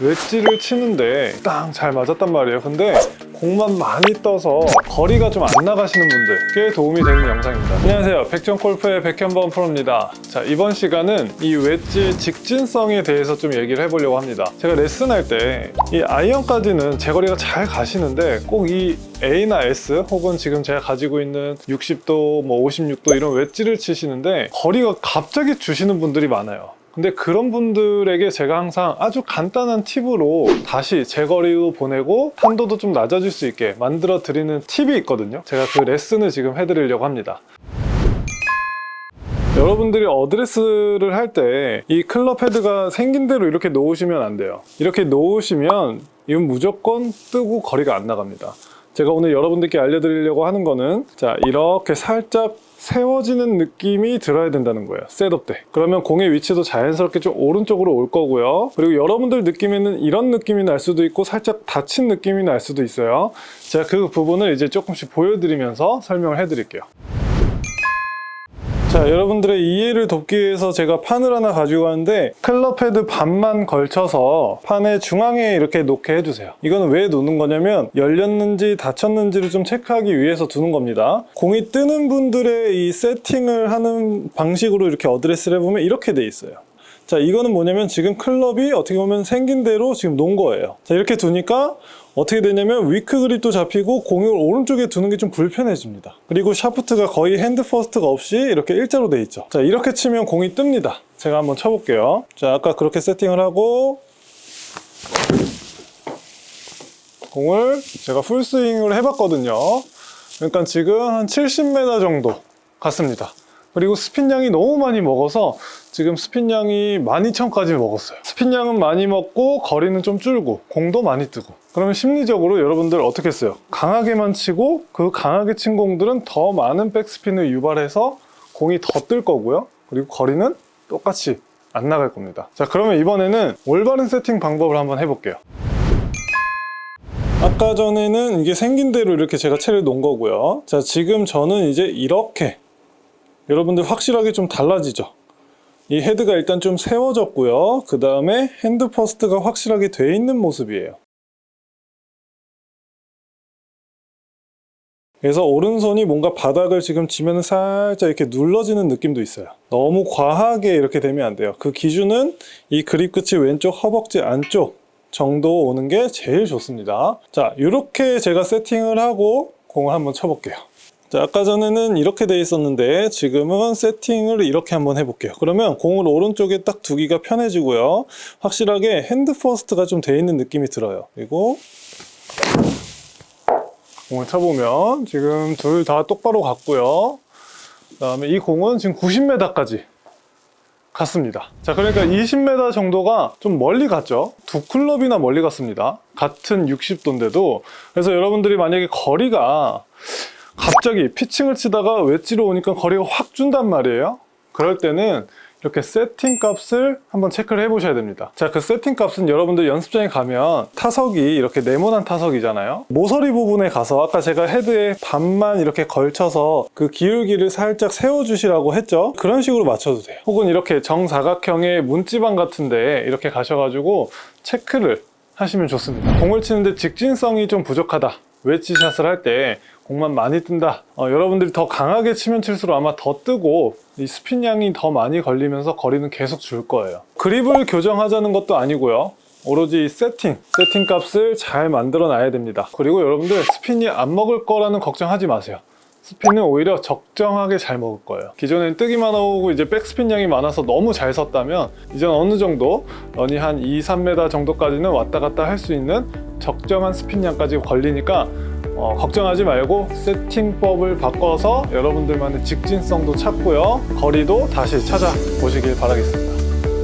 웨지를 치는데 딱잘 맞았단 말이에요. 근데 공만 많이 떠서 거리가 좀 안 나가시는 분들께 도움이 되는 영상입니다. 안녕하세요. 백전골프의 백현범 프로입니다. 자 이번 시간은 이 웨지의 직진성에 대해서 좀 얘기를 해보려고 합니다. 제가 레슨할 때 이 아이언까지는 제 거리가 잘 가시는데 꼭 이 A나 S 혹은 지금 제가 가지고 있는 60도, 뭐 56도 이런 웨지를 치시는데 거리가 갑자기 주시는 분들이 많아요 근데 그런 분들에게 제가 항상 아주 간단한 팁으로 다시 제거리로 보내고 탄도도 좀 낮아질 수 있게 만들어 드리는 팁이 있거든요. 제가 그 레슨을 지금 해드리려고 합니다. 여러분들이 어드레스를 할 때 이 클럽 헤드가 생긴 대로 이렇게 놓으시면 안 돼요. 이렇게 놓으시면 이건 무조건 뜨고 거리가 안 나갑니다 제가 오늘 여러분들께 알려드리려고 하는 거는 자 이렇게 살짝 세워지는 느낌이 들어야 된다는 거예요. setup 때. 그러면 공의 위치도 자연스럽게 좀 오른쪽으로 올 거고요. 그리고 여러분들 느낌에는 이런 느낌이 날 수도 있고 살짝 닫힌 느낌이 날 수도 있어요. 제가 그 부분을 이제 조금씩 보여드리면서 설명을 해 드릴게요 자 여러분들의 이해를 돕기 위해서 제가 판을 하나 가지고 왔는데 클럽 헤드 반만 걸쳐서 판의 중앙에 이렇게 놓게 해주세요. 이거는 왜 놓는 거냐면 열렸는지 닫혔는지를 좀 체크하기 위해서 두는 겁니다. 공이 뜨는 분들의 이 세팅을 하는 방식으로 이렇게 어드레스를 해보면 이렇게 돼 있어요 자 이거는 뭐냐면 지금 클럽이 어떻게 보면 생긴 대로 지금 놓은 거예요. 자 이렇게 두니까 어떻게 되냐면 weak grip도 잡히고 공을 오른쪽에 두는 게 좀 불편해집니다. 그리고 샤프트가 거의 hand first가 없이 이렇게 일자로 돼 있죠. 자 이렇게 치면 공이 뜹니다. 제가 한번 쳐볼게요. 자 아까 그렇게 세팅을 하고 공을 제가 풀스윙을 해봤거든요. 그러니까 지금 한 70m 정도 갔습니다 그리고 스핀량이 너무 많이 먹어서 지금 스핀량이 12,000까지 먹었어요. 스핀량은 많이 먹고 거리는 좀 줄고 공도 많이 뜨고. 그러면 심리적으로 여러분들 어떻게 했어요? 강하게만 치고 그 강하게 친 공들은 더 많은 백스핀을 유발해서 공이 더 뜰 거고요. 그리고 거리는 똑같이 안 나갈 겁니다. 자 그러면 이번에는 올바른 세팅 방법을 한번 해볼게요. 아까 전에는 이게 생긴 대로 이렇게 제가 채를 놓은 거고요. 자 지금 저는 이제 이렇게 여러분들 확실하게 좀 달라지죠? 이 헤드가 일단 좀 세워졌고요. 그 다음에 hand first가 확실하게 돼 있는 모습이에요. 그래서 오른손이 뭔가 바닥을 지금 지면 살짝 이렇게 눌러지는 느낌도 있어요. 너무 과하게 이렇게 되면 안 돼요. 그 기준은 이 그립 끝이 왼쪽 허벅지 안쪽 정도 오는 게 제일 좋습니다. 자 이렇게 제가 세팅을 하고 공을 한번 쳐볼게요 자, 아까 전에는 이렇게 돼 있었는데 지금은 세팅을 이렇게 한번 해볼게요. 그러면 공을 오른쪽에 딱 두기가 편해지고요. 확실하게 hand first가 좀 돼 있는 느낌이 들어요. 그리고 공을 쳐보면 지금 둘 다 똑바로 갔고요. 그 다음에 이 공은 지금 90m까지 갔습니다. 자 그러니까 20m 정도가 좀 멀리 갔죠. 두 클럽이나 멀리 갔습니다. 같은 60도인데도. 그래서 여러분들이 만약에 거리가 갑자기 피칭을 치다가 웨지로 오니까 거리가 확 준단 말이에요. 그럴 때는 이렇게 세팅 값을 한번 체크를 해 보셔야 됩니다. 자 그 세팅 값은 여러분들 연습장에 가면 타석이 이렇게 네모난 타석이잖아요. 모서리 부분에 가서 아까 제가 헤드에 반만 이렇게 걸쳐서 그 기울기를 살짝 세워 주시라고 했죠? 그런 식으로 맞춰도 돼요. 혹은 이렇게 정사각형의 문지방 같은데 이렇게 가셔가지고 체크를 하시면 좋습니다. 공을 치는데 직진성이 좀 부족하다 웨지샷을 할 때 공만 많이 뜬다. 어, 여러분들이 더 강하게 치면 칠수록 아마 더 뜨고 이 스핀량이 더 많이 걸리면서 거리는 계속 줄 거예요. 그립을 교정하자는 것도 아니고요. 오로지 세팅, 세팅 값을 잘 만들어 놔야 됩니다. 그리고 여러분들 스핀이 안 먹을 거라는 걱정하지 마세요 스핀은 오히려 적정하게 잘 먹을 거예요. 기존엔 뜨기만 하고 이제 백스핀 양이 많아서 너무 잘 섰다면 이제는 어느 정도 런이 한 2, 3m 정도까지는 왔다 갔다 할 수 있는 적정한 스핀 양까지 걸리니까 어, 걱정하지 말고 세팅법을 바꿔서 여러분들만의 직진성도 찾고요. 거리도 다시 찾아보시길 바라겠습니다